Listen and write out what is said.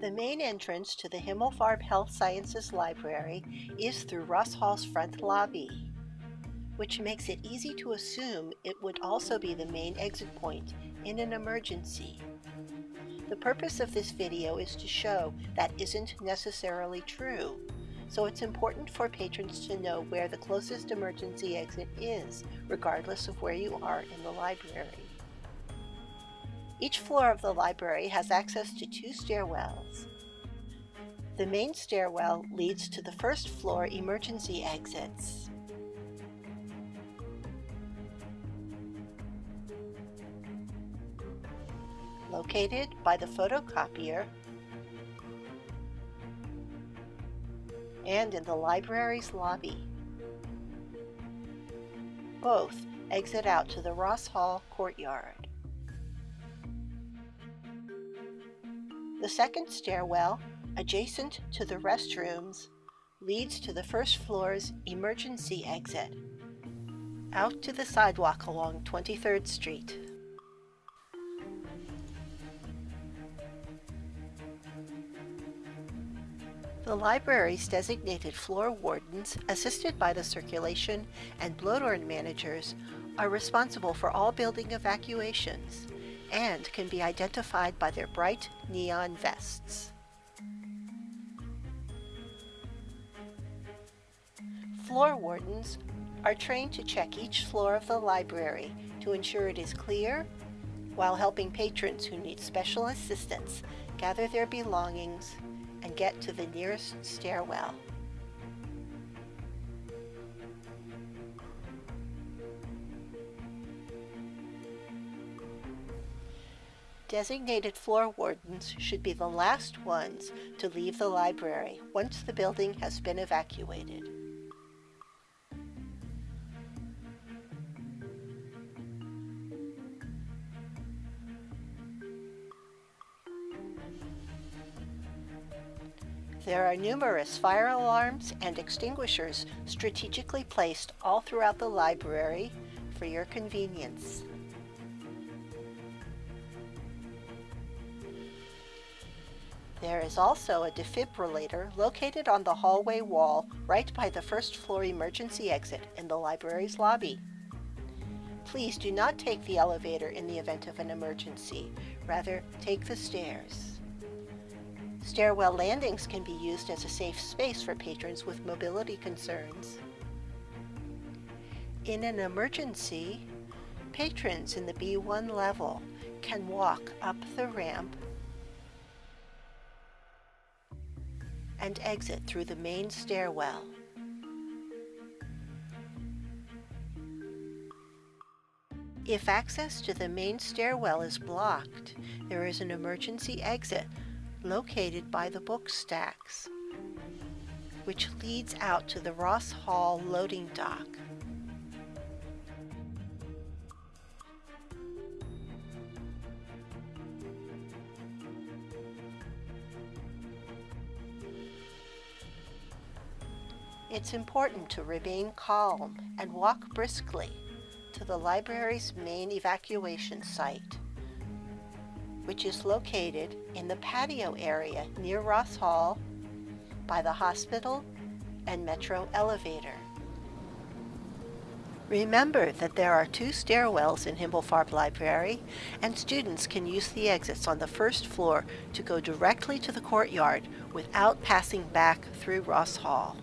The main entrance to the Himmelfarb Health Sciences Library is through Ross Hall's front lobby, which makes it easy to assume it would also be the main exit point in an emergency. The purpose of this video is to show that isn't necessarily true, so it's important for patrons to know where the closest emergency exit is, regardless of where you are in the library. Each floor of the library has access to two stairwells. The main stairwell leads to the first floor emergency exits. Located by the photocopier and in the library's lobby. Both exit out to the Ross Hall courtyard. The second stairwell, adjacent to the restrooms, leads to the first floor's emergency exit, out to the sidewalk along 23rd Street. The library's designated floor wardens, assisted by the circulation and Blodorn managers, are responsible for all building evacuations and can be identified by their bright neon vests. Floor wardens are trained to check each floor of the library to ensure it is clear while helping patrons who need special assistance gather their belongings and get to the nearest stairwell. Designated floor wardens should be the last ones to leave the library once the building has been evacuated. There are numerous fire alarms and extinguishers strategically placed all throughout the library for your convenience. There is also a defibrillator located on the hallway wall right by the first floor emergency exit in the library's lobby. Please do not take the elevator in the event of an emergency. Rather, take the stairs. Stairwell landings can be used as a safe space for patrons with mobility concerns. In an emergency, patrons in the B1 level can walk up the ramp and exit through the main stairwell. If access to the main stairwell is blocked, there is an emergency exit located by the book stacks, which leads out to the Ross Hall loading dock. It's important to remain calm and walk briskly to the library's main evacuation site which is located in the patio area near Ross Hall by the hospital and metro elevator. Remember that there are two stairwells in Himmelfarb Library, and students can use the exits on the first floor to go directly to the courtyard without passing back through Ross Hall.